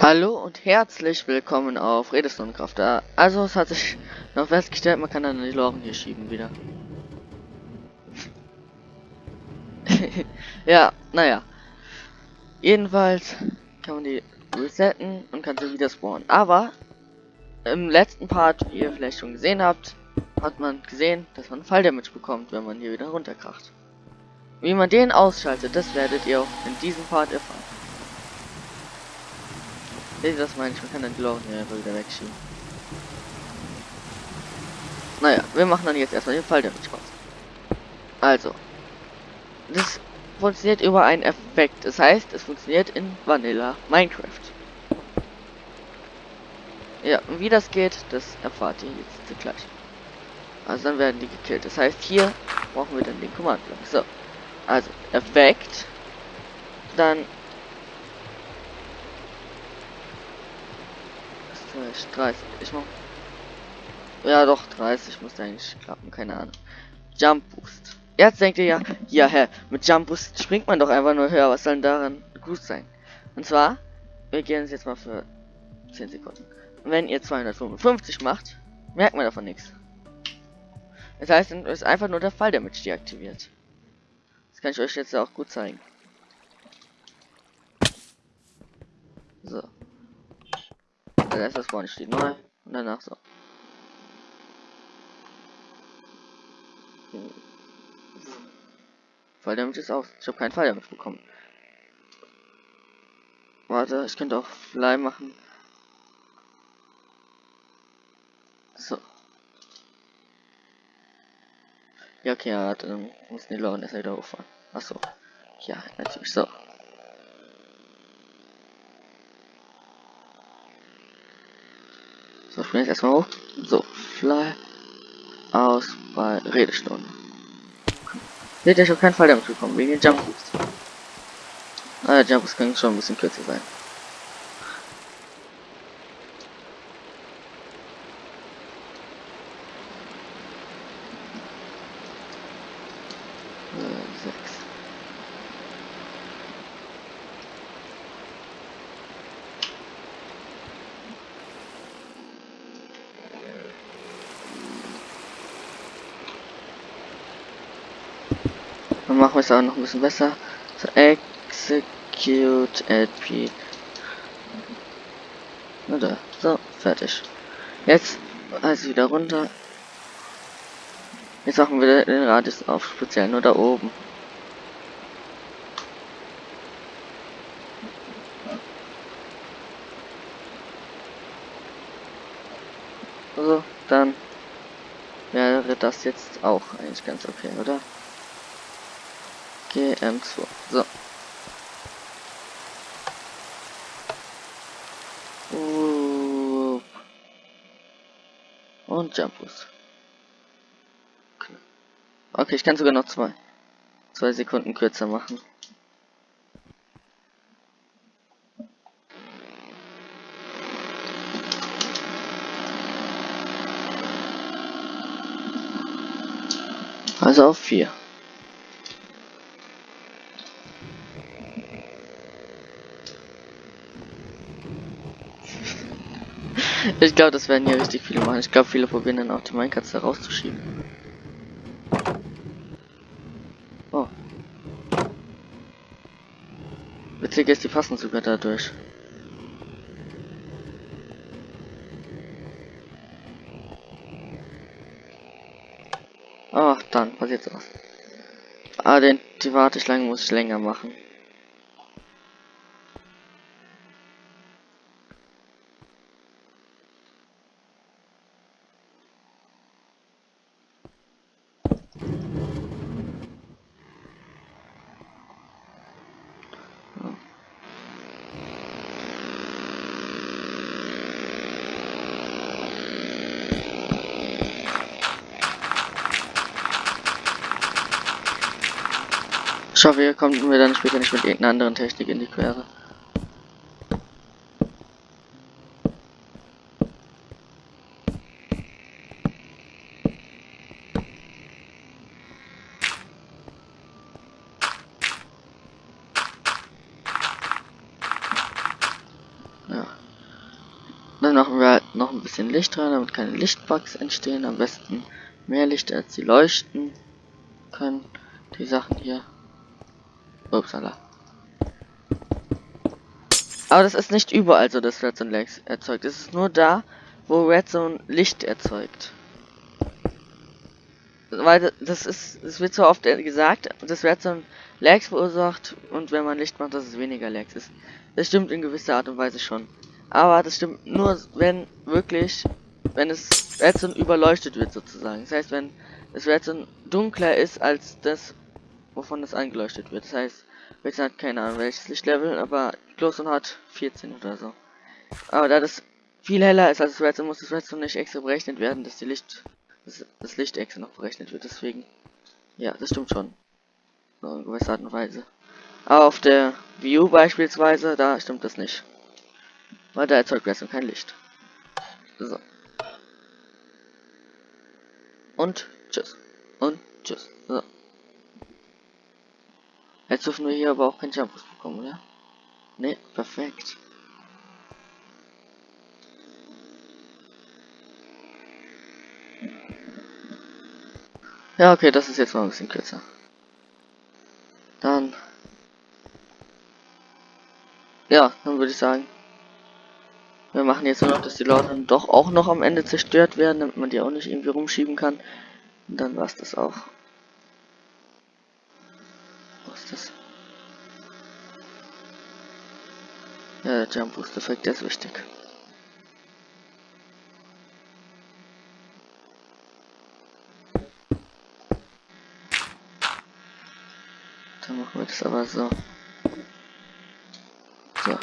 Hallo und herzlich willkommen auf Redestundenkraft. Also es hat sich noch festgestellt, man kann dann die Loren hier schieben wieder. ja, naja. Jedenfalls kann man die resetten und kann sie wieder spawnen. Aber im letzten Part, wie ihr vielleicht schon gesehen habt, hat man gesehen, dass man Falldamage bekommt, wenn man hier wieder runterkracht. Wie man den ausschaltet, das werdet ihr auch in diesem Part erfahren. Ihr das meine ich? Man kann die Loren hier einfach wieder wegschieben. Naja, wir machen dann jetzt erstmal den Fall damit raus. Also. Das funktioniert über einen Effekt. Das heißt, es funktioniert in Vanilla Minecraft. Ja, und wie das geht, das erfahrt ihr jetzt gleich. Also dann werden die gekillt. Das heißt, hier brauchen wir dann den Command-Block. So. Also, Effekt. Dann 30. Ich mach. Ja, doch, 30 muss eigentlich klappen, keine Ahnung. Jump Boost. Jetzt denkt ihr ja, ja, hä, mit Jump Boost springt man doch einfach nur höher. Was soll denn daran gut sein? Und zwar, wir gehen jetzt mal für 10 Sekunden. Wenn ihr 255 macht, merkt man davon nichts. Das heißt, es ist einfach nur der Fall, der mit deaktiviert. Das kann ich euch jetzt auch gut zeigen. So. Also erst das vorne steht neu und danach so. Fall damit ist aus. Ich habe keinen Fall damit bekommen. Warte, ich könnte auch Fly machen. So. Ja, okay, ja, dann muss die Lauren erst wieder hochfahren. Achso. Ja, natürlich. So. So, jetzt erstmal hoch. So, fly aus bei Redestunde. Seht ihr, ich habe keinen Fall damit bekommen, wegen den Jump Boost. Ah, der Jump Boost kann schon ein bisschen kürzer sein. Dann machen wir es auch noch ein bisschen besser. So, execute LP. Oder so, fertig. Jetzt also wieder runter. Jetzt machen wir den Radius auf, speziell nur da oben. So, dann wäre das jetzt auch eigentlich ganz okay, oder? GM2. So. Uh. Und Jumpus. Okay, ich kann sogar noch zwei. Zwei Sekunden kürzer machen. Also auf vier. Ich glaube, das werden hier richtig viele machen. Ich glaube, viele probieren dann auch die Minecraft da rauszuschieben. Oh. Witzig ist, die passen sogar dadurch. Oh, dann passiert was. Ah, den, die Warteschlange muss ich länger machen. Ich hoffe, ihr kommt mir dann später nicht mit irgendeiner anderen Technik in die Quere. Dann machen wir halt noch ein bisschen Licht rein, damit keine Lichtbugs entstehen. Am besten mehr Licht, als sie leuchten können. Die Sachen hier. Upsala. Aber das ist nicht überall so, dass Redstone Lags erzeugt. Es ist nur da, wo Redstone Licht erzeugt. Weil das ist, es wird so oft gesagt, dass Redstone Lags verursacht und wenn man Licht macht, dass es weniger Lags ist. Das stimmt in gewisser Art und Weise schon. Aber das stimmt nur, wenn wirklich, wenn es Redstone überleuchtet wird sozusagen. Das heißt, wenn das Redstone dunkler ist als das, wovon das angeleuchtet wird. Das heißt, Redstone hat keine Ahnung welches Lichtlevel, aber Glowstone hat 14 oder so. Aber da das viel heller ist als Redstone, muss das Redstone nicht extra berechnet werden, dass die Licht, dass das Licht extra noch berechnet wird. Deswegen, ja, das stimmt schon. So in gewisser Art und Weise. Aber auf der View beispielsweise, da stimmt das nicht. Weil da erzeugt Redstone kein Licht. So. Und tschüss. Und tschüss. So. Jetzt dürfen wir hier aber auch keinen Jumpus bekommen, oder? Ne, perfekt. Ja, okay, das ist jetzt mal ein bisschen kürzer. Dann. Ja, dann würde ich sagen. Wir machen jetzt nur noch, dass die Leute dann doch auch noch am Ende zerstört werden, damit man die auch nicht irgendwie rumschieben kann. Und dann war's das auch. Ist das? Ja, der Jump Boost Effekt, ist wichtig. Dann machen wir das aber so. So.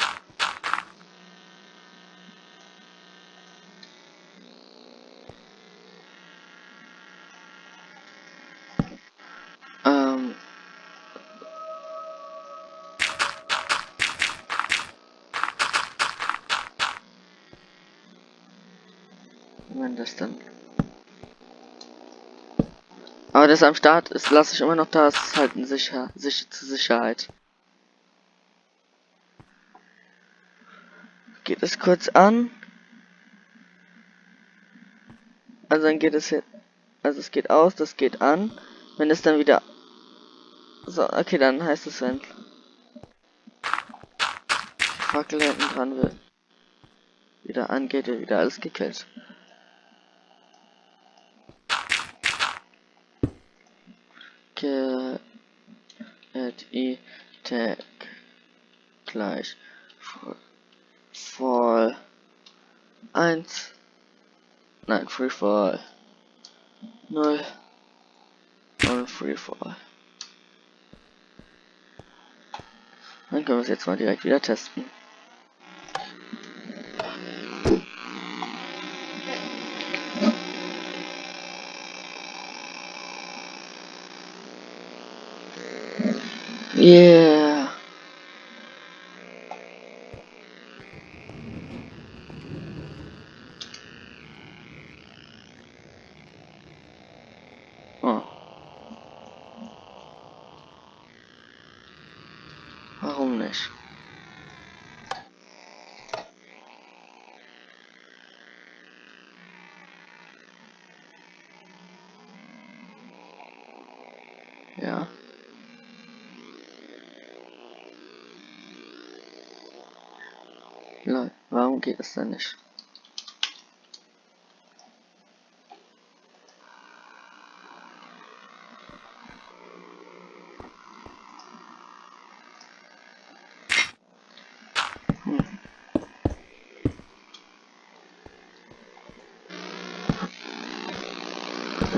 Wenn das dann aber das am Start ist, lasse ich immer noch da, es ist halt ein sicher, sicher zur Sicherheit. Geht es kurz an. Also dann geht es jetzt, also es geht aus, das geht an. Wenn es dann wieder, so, okay, dann heißt es, wenn Fackel hinten dran wird, wieder angeht, wird wieder alles gekillt. Get i tag gleich. Fall 1 nein free fall. 0 und free fall. Dann können wir es jetzt mal direkt wieder testen Yeah. Oh. Warum nicht? Ja. Lol, warum geht es denn nicht?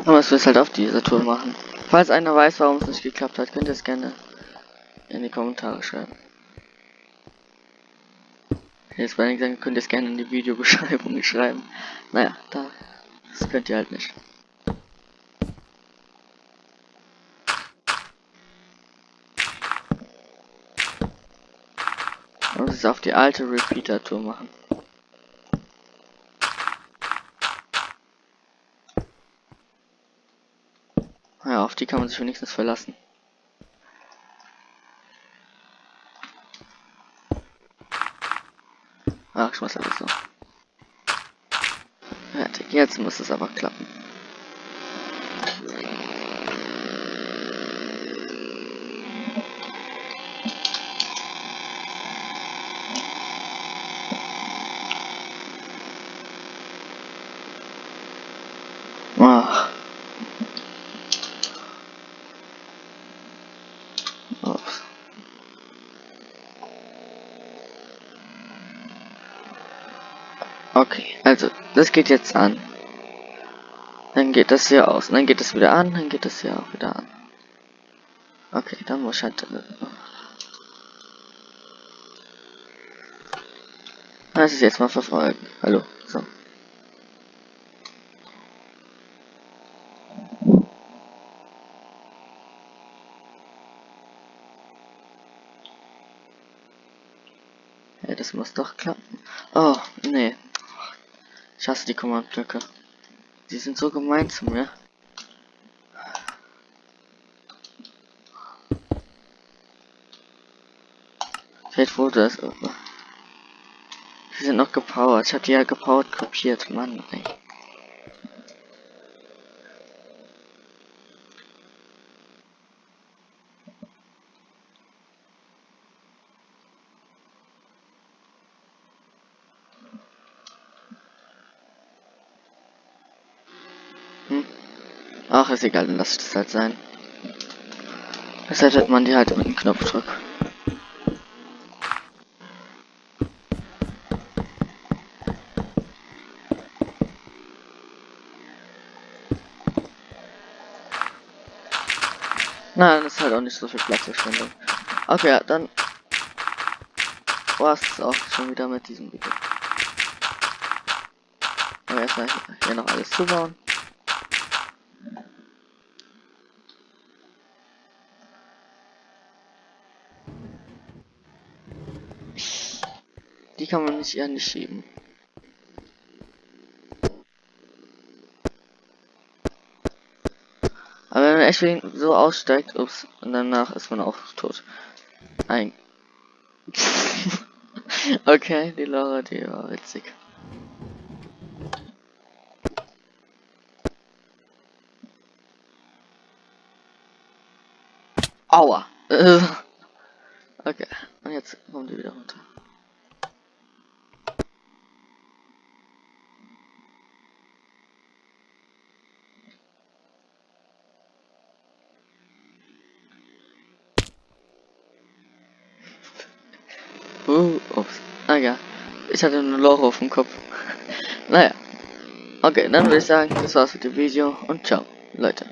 Aber es wird halt auf dieser Tour machen. Falls einer weiß, warum es nicht geklappt hat, könnt ihr es gerne in die Kommentare schreiben. Jetzt bei ich sagen, könnt ihr es gerne in die Videobeschreibung schreiben. Naja, da, das könnt ihr halt nicht. Und es auf die alte Repeater-Tour machen. Ja, auf die kann man sich wenigstens verlassen. Ach, ich muss alles so. Fertig. Jetzt muss es aber klappen. Ach. Ups. Okay, also, das geht jetzt an. Dann geht das hier aus. Dann geht es wieder an, dann geht es hier auch wieder an. Okay, dann muss ich halt... Lass es jetzt mal verfolgen. Hallo, so. Ja, das muss doch klappen. Oh, nee. Ich hasse die Kommandblöcke. Die sind so gemein zu mir. Vielleicht wurde es. Die sind noch gepowert. Ich habe die ja gepowert kopiert. Mann, ey. Ach, ist egal, dann lass ich das halt sein. Hätte man die halt mit dem Knopfdruck. Nein, das ist halt auch nicht so viel Platzverschwendung. Okay, ja, dann war es auch schon wieder mit diesem Video. Aber erstmal hier noch alles zubauen. Kann man nicht eher nicht schieben. Aber wenn man echt so aussteigt, ups, und danach ist man auch tot. Ein. okay, die Laura, die war witzig. Aua. okay, und jetzt kommen die wieder runter. Uh, ups. Naja, ich hatte eine Loch auf dem Kopf. naja. Okay, dann würde ich sagen, das war's mit dem Video und ciao, Leute.